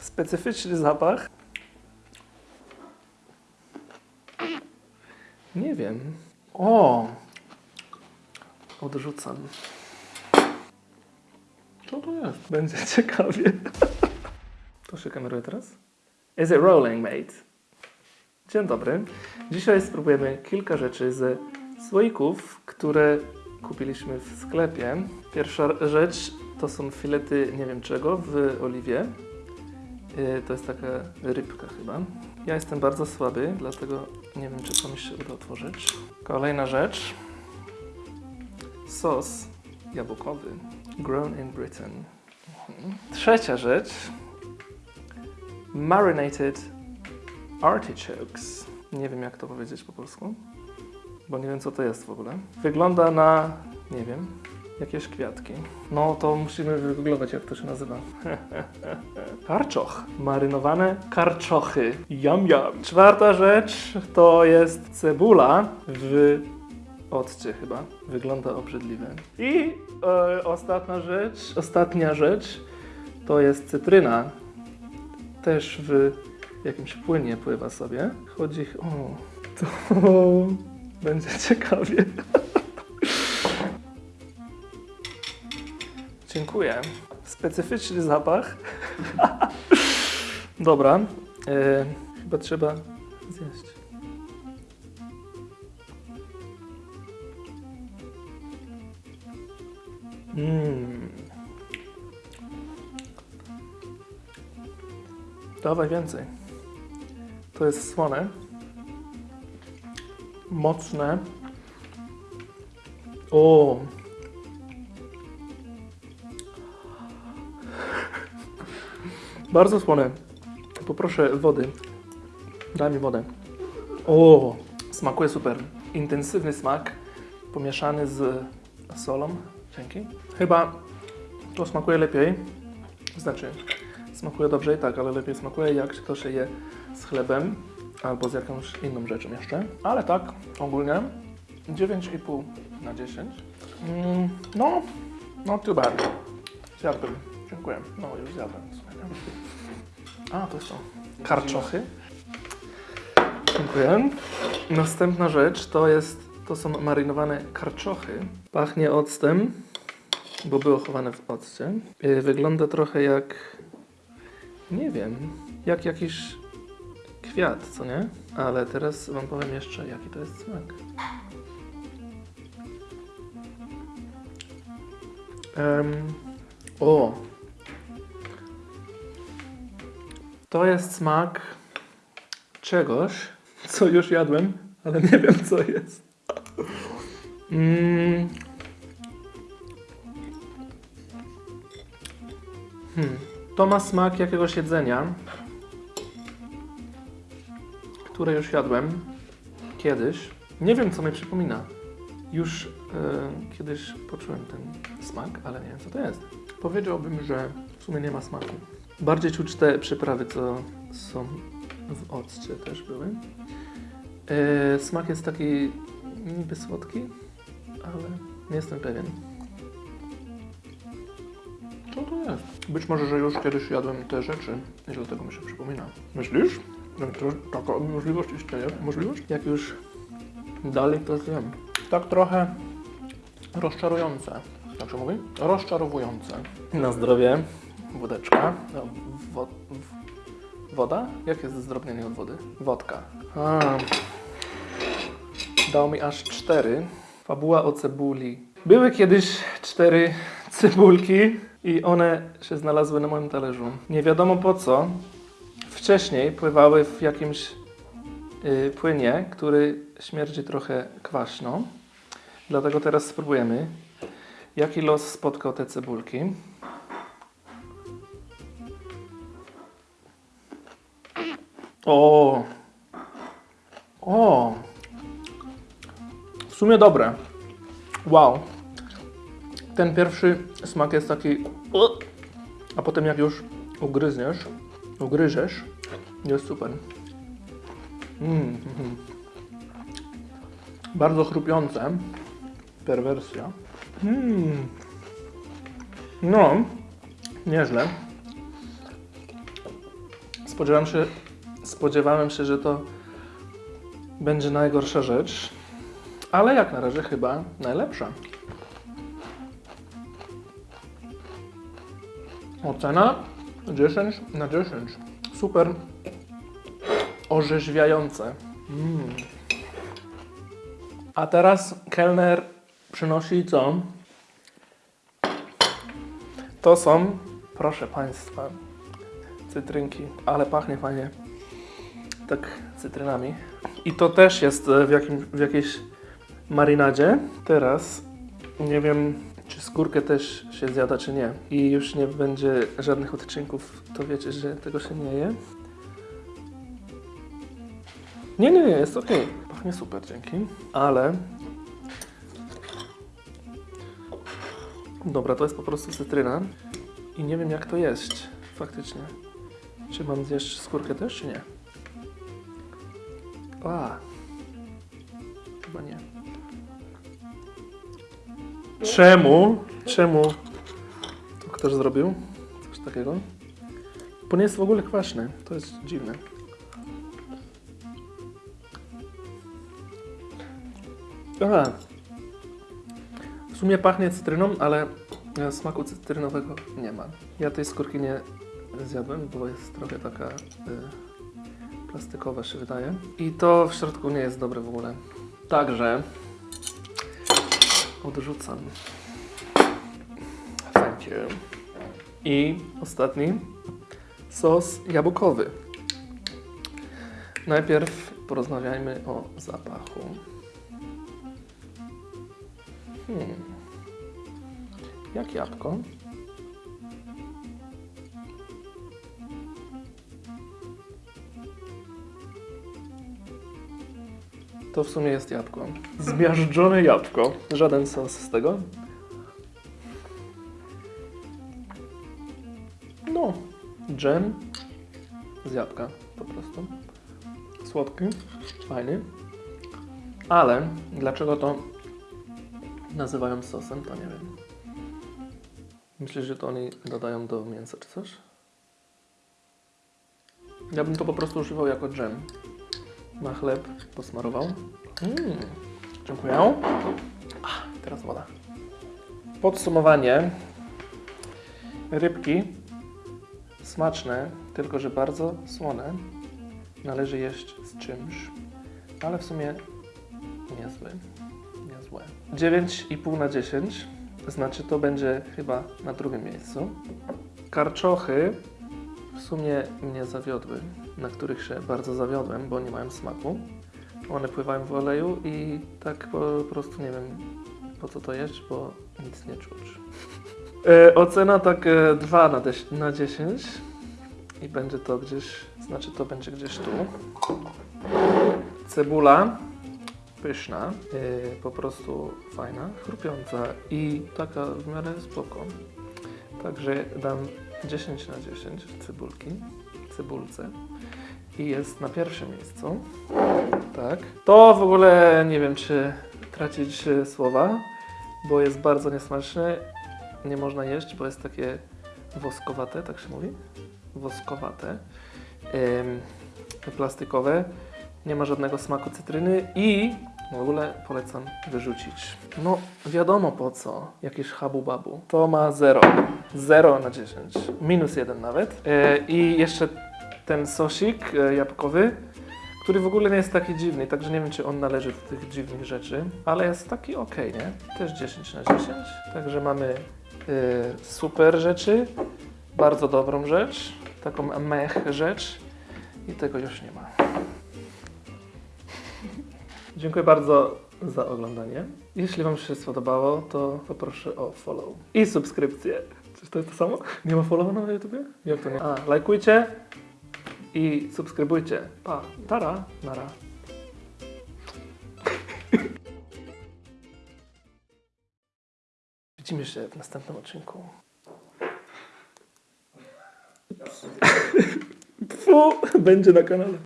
Specyficzny zapach. Nie wiem. O! Odrzucam. Co to jest? Będzie ciekawie. To się kameruje teraz? Is it rolling, mate? Dzień dobry. Dzisiaj spróbujemy kilka rzeczy ze słoików, które kupiliśmy w sklepie. Pierwsza rzecz to są filety nie wiem czego w oliwie. Yy, To jest taka rybka chyba. Ja jestem bardzo słaby, dlatego nie wiem czy to mi się uda otworzyć. Kolejna rzecz. Sos jabłkowy. Grown in Britain. Mhm. Trzecia rzecz. Marinated artichokes. Nie wiem jak to powiedzieć po polsku, bo nie wiem co to jest w ogóle. Wygląda na, nie wiem, jakieś kwiatki. No to musimy wygooglować jak to się nazywa. Karczoch. Marynowane karczochy. Yum yum. Czwarta rzecz to jest cebula w occie chyba. Wygląda obrzydliwie. I e, ostatnia rzecz, ostatnia rzecz to jest cytryna. Też w jakimś płynie pływa sobie. Chodzi o to będzie ciekawie. Dziękuję. Specyficzny zapach. Dobra. E, chyba trzeba zjeść. Mmm. Dawaj więcej. To jest słone. Mocne. O. Bardzo słone. Poproszę wody. Daj mi wodę. O, smakuje super. Intensywny smak pomieszany z solą. Dzięki. Chyba to smakuje lepiej. Znaczy, smakuje dobrze i tak, ale lepiej smakuje jak to się je z chlebem albo z jakąś inną rzeczą jeszcze. Ale tak, ogólnie 9,5 na 10. Mm, no, no too bad. Zjadłbym. Dziękuję. No już zjadłem. A, to to. Karczochy. Dziękuję. Następna rzecz to jest, to są marynowane karczochy. Pachnie octem, bo było chowane w occie. Yy, Wygląda trochę jak, nie wiem, jak jakiś kwiat, co nie? Ale teraz wam powiem jeszcze, jaki to jest smak. Em, o! To jest smak czegoś, co już jadłem, ale nie wiem co jest. Mm. Hmm. To ma smak jakiegoś jedzenia, które już jadłem kiedyś. Nie wiem co mi przypomina. Już e, kiedyś poczułem ten smak, ale nie wiem co to jest. Powiedziałbym, że w sumie nie ma smaku. Bardziej czuć te przyprawy, co są w occie też były. E, smak jest taki niby słodki, ale nie jestem pewien. Co to jest? Być może, że już kiedyś jadłem te rzeczy i dlatego mi się przypomina. Myślisz? to- Taka możliwość istnieje? Możliwość? Jak już dalej to zjem. Tak trochę rozczarujące. Jak się mówi? Rozczarowujące. Na zdrowie. Wódeczka. No, wo, woda? Jak jest zdrobnienie od wody? Wodka. A. Dał mi aż cztery. Fabuła o cebuli. Były kiedyś cztery cebulki i one się znalazły na moim talerzu. Nie wiadomo po co. Wcześniej pływały w jakimś y, płynie, który śmierdzi trochę kwaśno. Dlatego teraz spróbujemy, jaki los spotkał te cebulki. O! O! W sumie dobre. Wow. Ten pierwszy smak jest taki. A potem jak już ugryzniesz, ugryzesz, jest super. Mm, mhm. Bardzo chrupiące. Perwersja. Mm. No, nieźle. Spodziewałem się, spodziewałem się, że to będzie najgorsza rzecz, ale jak na razie chyba najlepsza. Ocena 10 na 10. Super orzeźwiające. Mm. A teraz kelner przynosi co? To są, proszę Państwa, cytrynki, ale pachnie fajnie. Tak cytrynami. I to też jest e, w, jakim, w jakiejś marynadzie. Teraz nie wiem, czy skórkę też się zjada, czy nie. I już nie będzie żadnych odcinków, to wiecie, że tego się nie je. Nie, nie, nie, jest ok. Pachnie super, dzięki. Ale... Dobra, to jest po prostu cytryna. I nie wiem jak to jeść, faktycznie. Czy mam zjeść skórkę też, czy nie? A. Chyba nie. Czemu? Czemu to ktoś zrobił? Coś takiego? Bo nie jest w ogóle kwaśny. To jest dziwne. Aha. W sumie pachnie cytryną, ale e, smaku cytrynowego nie ma. Ja tej skórki nie zjadłem, bo jest trochę taka y, plastikowa się wydaje. I to w środku nie jest dobre w ogóle. Także odrzucam. Thank you. I ostatni sos jabłkowy. Najpierw porozmawiajmy o zapachu. Hmm. Jak jabłko? To w sumie jest jabłko. Zmiażdżone jabłko. Żaden sos z tego. No, dżem z jabłka po prostu. Słodki, fajny. Ale dlaczego to nazywają sosem, to nie wiem. Myślisz, że to oni dodają do mięsa czy coś? Ja bym to po prostu używał jako dżem. Na chleb posmarował. Mm, dziękuję. Ach, teraz woda. Podsumowanie. Rybki smaczne, tylko że bardzo słone. Należy jeść z czymś, ale w sumie niezłe. Niezłe. 9,5 na 10, znaczy to będzie chyba na drugim miejscu. Karczochy w sumie mnie zawiodły, na których się bardzo zawiodłem, bo nie mają smaku. One pływają w oleju i tak po prostu nie wiem po co to jeść, bo nic nie czuć. E, ocena tak e, 2 na, na 10 i będzie to gdzieś, znaczy to będzie gdzieś tu. Cebula pyszna, e, po prostu fajna, chrupiąca i taka w miarę spoko. Także dam 10 na 10 cebulki, cebulce i jest na pierwszym miejscu. Tak. To w ogóle nie wiem, czy tracić e, słowa, bo jest bardzo niesmaczne. Nie można jeść, bo jest takie woskowate, tak się mówi? Woskowate. Ym, plastikowe. Nie ma żadnego smaku cytryny i w ogóle polecam wyrzucić. No, wiadomo po co. Jakieś habu babu. To ma 0. 0 na 10. Minus 1 nawet. E, I jeszcze ten sosik e, jabłkowy, który w ogóle nie jest taki dziwny, także nie wiem, czy on należy do tych dziwnych rzeczy, ale jest taki ok, nie? Też 10 na 10. Także mamy e, super rzeczy, bardzo dobrą rzecz, taką mech rzecz i tego już nie ma. Dziękuję bardzo za oglądanie. Jeśli Wam się spodobało, to poproszę o follow i subskrypcję. Czy to jest to samo? Nie ma follow na YouTubie? Jak to nie? A, lajkujcie i subskrybujcie. Pa, tara, nara. Widzimy się w następnym odcinku. Fu, będzie na kanale.